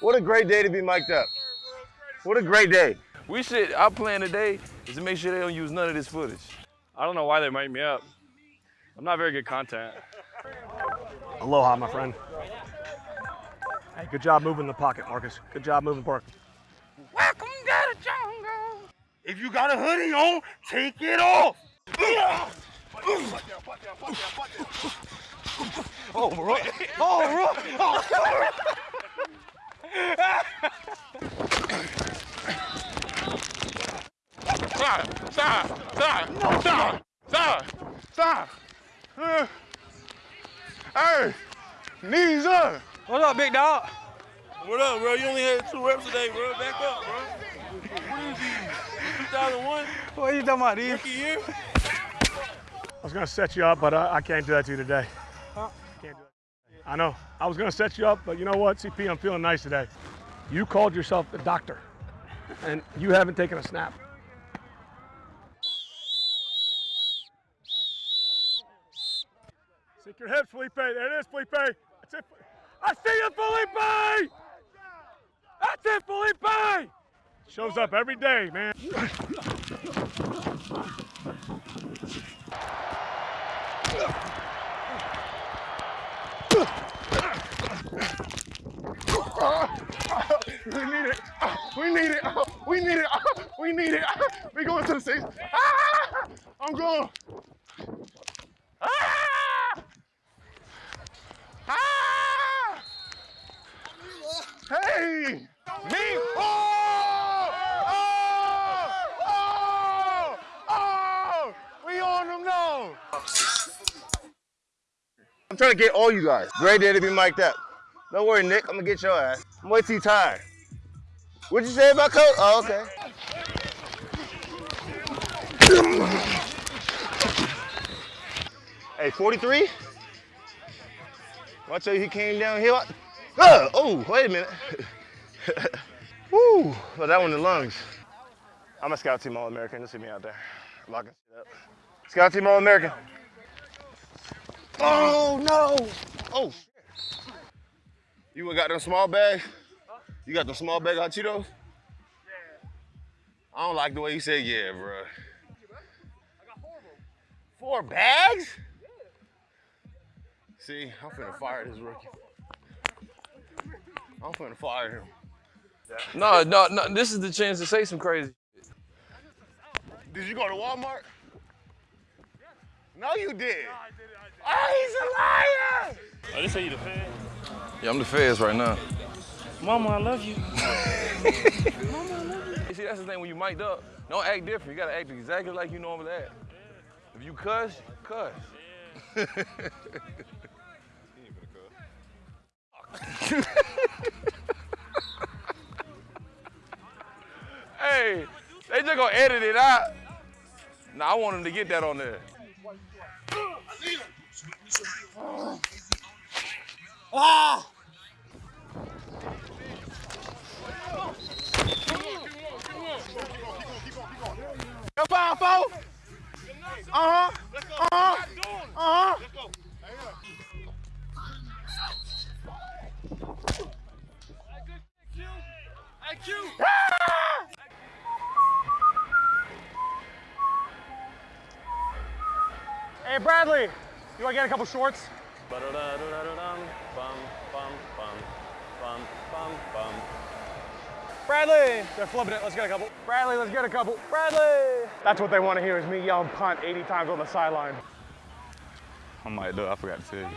What a great day to be mic'd up. What a great day. We should, our plan today is to make sure they don't use none of this footage. I don't know why they mic me up. I'm not very good content. Aloha, my friend. Hey, good job moving the pocket, Marcus. Good job moving the pocket. Welcome to the jungle. If you got a hoodie on, take it off. Oh, bro. Oh, bro. Oh, Stop, stop, stop, stop, stop, stop. Uh, hey, knees up. What's up, big dog? What up, bro? You only had two reps today, bro. Back up, bro. What is these? 2001? What are you talking about, these? Rookie year? I was gonna set you up, but I, I can't do that to you today. Can't do it. I know. I was gonna set you up, but you know what, CP, I'm feeling nice today. You called yourself the doctor, and you haven't taken a snap. Sink your hips, Felipe. There it is, Felipe. That's it. I see you, Felipe! That's it, Felipe! Shows up every day, man. We need it. We need it. We need it. We need it. We going to the six. Ah! I'm going. Ah! Ah! Hey! Me! Oh! Oh! Oh! Oh! We on them now. I'm trying to get all you guys. Great day to be mic'd up. Don't worry, Nick. I'm gonna get your ass. I'm way too tired. What'd you say about coach? Oh, okay. hey, 43? Watch out, he came down here. Uh, oh, wait a minute. Woo, well, that one in the lungs. I'm a scout team All-American. Just see me out there. Locking shit up. Scout team All-American. Oh, no. Oh, shit. You got them small bags? You got them small bag hot Cheetos? Yeah. I don't like the way you said yeah, bro. I got four of them. Four bags? Yeah. See, I'm finna fire this rookie. I'm finna fire him. No, no, no. This is the chance to say some crazy. Did you go to Walmart? No, you did. Oh, he's a liar! Oh, they say you the fan? Yeah, I'm the feds right now. Mama, I love you. Mama, I love you see, that's the thing when you mic'd up, don't act different. You gotta act exactly like you normally act. If you cuss, cuss. hey, they just gonna edit it out. Nah, I want them to get that on there. Ah! Go four. Uh-huh. Uh-huh. Uh-huh. Hey, Bradley, you want to get a couple shorts? Bradley! They're flipping it. Let's get a couple. Bradley, let's get a couple. Bradley! That's what they want to hear is me yelling punt 80 times on the sideline. I might do it. I forgot to tell you.